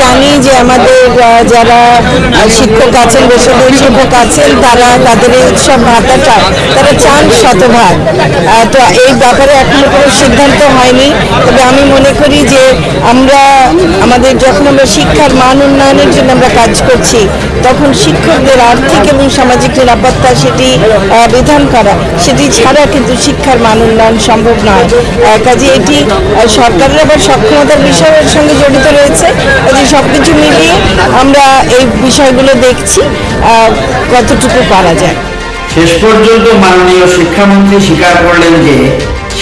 জানি যে আমাদের যারা শিক্ষক আছেন বেসরকারি শিক্ষক আছেন, তারা তাদের এই উৎসব ভাতাটা তারা চান শতভাগ। তো এই ব্যাপারে এখনও কোনো সিদ্ধান্ত হয়নি। তবে আমি মনে করি যে আমরা, আমাদের যখন আমরা শিক্ষার মান উন্নয়নের জন্য আমরা কাজ করছি, তখন শিক্ষকদের আর্থিক এবং সামাজিক নিরাপত্তা সেটি বিধান করা, সেটি ছাড়া কিন্তু শিক্ষার মান উন্নয়ন সম্ভব নয়। কাজে এটি সরকারের আবার সক্ষমতার বিষয়ের সঙ্গে জড়িত রয়েছে। কাজে সব কিছু মিলিয়ে আমরা এই বিষয়গুলো দেখছি কতটুকু পারা যায়। শেষ পর্যন্ত মাননীয় শিক্ষামন্ত্রী স্বীকার করলেন যে,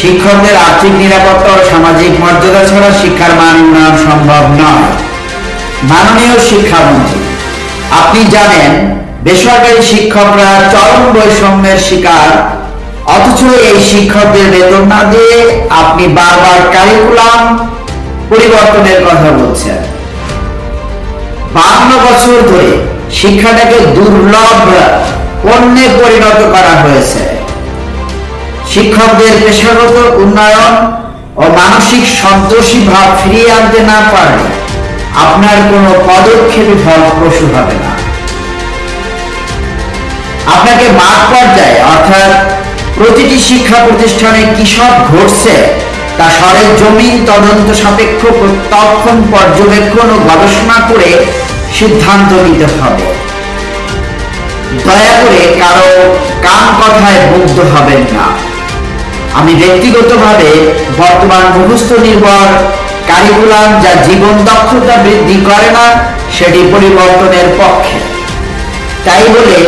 শিক্ষকদের আর্থিক নিরাপত্তা ও সামাজিক মর্যাদা ছাড়া শিক্ষার মান উন্নয়ন সম্ভব নয়। মাননীয় শিক্ষামন্ত্রী, আপনি জানেন, বেসরকারি শিক্ষকরা চরম বৈষম্যের শিকার, অথচ এই শিক্ষকদের বেতন না দিয়ে আপনি বারবার কারিকুলাম পরিবর্তনের কথা বলছেন বান্ন বছর ধরে শিক্ষাটাকে দুর্লভ পণ্যে পরিণত করা হয়েছে। শিক্ষকদের পেশাগত উন্নয়ন ও মানসিক সন্তোষী ভাব ফিরিয়ে আনতে না পারলে আপনার কোনো পদক্ষেপই ফলপ্রসূ হবে না। আপনাকে মাঠ পর্যায়ে অর্থাৎ প্রতিটি শিক্ষা প্রতিষ্ঠানে কি সব ঘটছে তা সরের জমিন তদন্ত সাপেক্ষ প্রত্যক্ষণ পর্যবেক্ষণ ও গবেষণা করে সিদ্ধান্ত নিতে হবে। দয়া করে কারও কান কথায় মুগ্ধ হবেন না। আমি ব্যক্তিগতভাবে বর্তমান মুখস্থ নির্ভর কারিকুলাম যা জীবন দক্ষতা বৃদ্ধি করে না, সেটি পরিবর্তনের পক্ষে। তাই বলে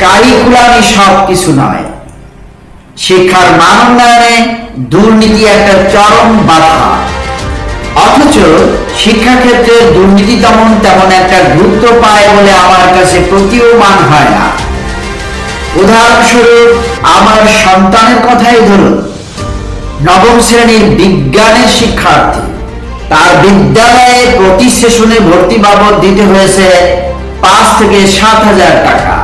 কারিকুলামই সব কিছু নয়। শিক্ষার মান উন্নয়নে দুর্নীতি একটা চরম বাধা। অথচ শিক্ষাক্ষেত্রে দুর্নীতি তেমন তেমন একটা গুরুত্ব পায় বলে আমার কাছে প্রতীয়মান হয় না। উদাহরণস্বরূপ, আমার সন্তানের কথাই ধরুন। নবম শ্রেণির বিজ্ঞানের শিক্ষার্থী। তার বিদ্যালয়ে প্রতি সেশনে ভর্তি বাবদ দিতে হয়েছে পাঁচ থেকে সাত হাজার টাকা।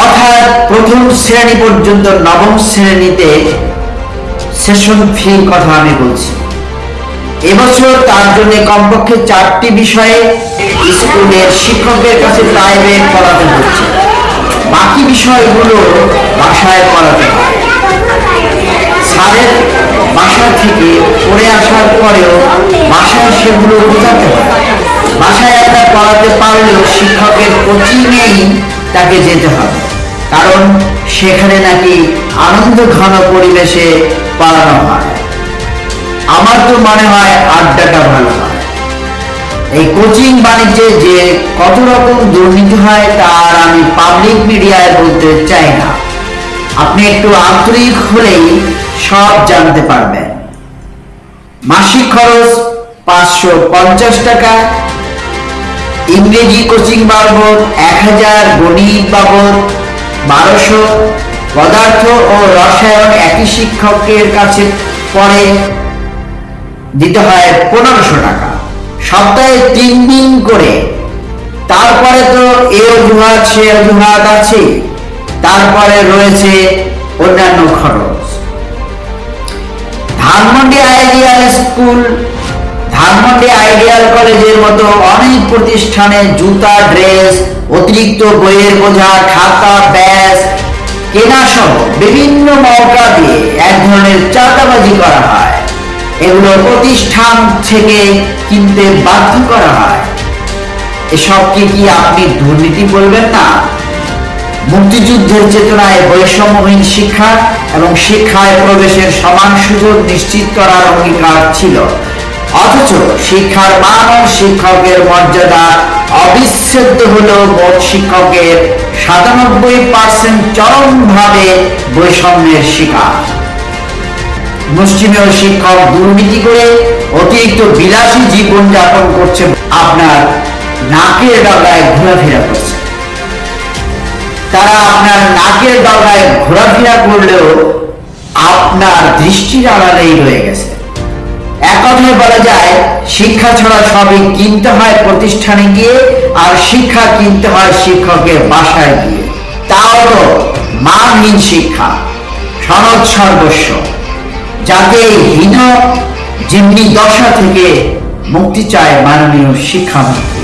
অর্থাৎ প্রথম শ্রেণি পর্যন্ত নবম শ্রেণীতে সেশন ফির কথা আমি বলছি। এবছর তার জন্য কমপক্ষে চারটি বিষয়ে স্কুলের শিক্ষকের কাছে প্রাইভেট পড়াতে হচ্ছে। বাকি বিষয়গুলো বাসায় পড়াতে হয় স্যারের বাসা থেকে পড়ে আসার পরেও বাসায় সেগুলো বোঝাতে হয় বাসায় একটা পড়াতে পারলেও শিক্ষকের কোচিংয়েই তাকে যেতে হবে। কারণ সেখানে নাকি আনন্দ ঘন পরিবেশে পড়ানো হয়। আমার তো মনে হয় আড্ডাটা ভালো হয়। এই কোচিং বাণিজ্যে যে কত রকম দুর্নীতি হয়, তার আমি পাবলিক মিডিয়ায় বলতে চাই না। আপনি একটু আন্তরিক হলেই সব জানতে পারবেন। মাসিক খরচ পাঁচশো পঞ্চাশ টাকা ইংরেজি কোচিং বাবদ এক হাজার গণিত বাবদ বারোশো পদার্থ ও রসায়ন একই শিক্ষকের কাছে পড়ে, দিতে হয় পনেরোশো টাকা। সপ্তাহে তিন দিন করে। তারপরে তো এ অজুহাত, সে অজুহাত আছে। তারপরে রয়েছে অন্যান্য খরচ। Dhanmondi ideal school Dhanmondi ideal কলেজের মতো অনেক প্রতিষ্ঠানে জুতা, ড্রেস, অতিরিক্ত বইয়ের বোঝা, খাতা, ব্যাস, কেনা সহ বিভিন্ন মৌকা দিয়ে এক ধরনের চাঁদাবাজি করা হয়। এগুলো প্রতিষ্ঠান থেকে কিনতে বাধ্য করা হয়। এসবকে কি আপনি দুর্নীতি বলবেন না? মুক্তিযুদ্ধের চেতনায় বৈষম্যহীন শিক্ষা এবং শিক্ষায় প্রবেশের সমান সুযোগ নিশ্চিত করার অঙ্গীকার ছিল। অথচ শিক্ষার মান শিক্ষকের মর্যাদা অবিচ্ছেদ্য হল মোট শিক্ষকের সাতানব্বই পার্সেন্ট চরমভাবে বৈষম্যের শিকার। মুসলিমীয় শিক্ষক দুর্নীতি করে অতিরিক্ত বিলাসী জীবন যাপন করছে, আপনার নাকের ডগায় ঘোরাফেরা করছে। তারা আপনার নাকের ডগায় ঘোরাফেরা করলেও আপনার দৃষ্টির আড়ালেই রয়ে গেছে। এক কথায় বলা যায়, শিক্ষা ছাড়া সবই কিনতে হয় প্রতিষ্ঠানে গিয়ে, আর শিক্ষা কিনতে হয় শিক্ষকের বাসায় গিয়ে। তাও তো মানহীন শিক্ষা, সনদ সর্বস্ব। যাতে হীন জিম্মি দশা থেকে মুক্তি চায় মাননীয় শিক্ষামন্ত্রী।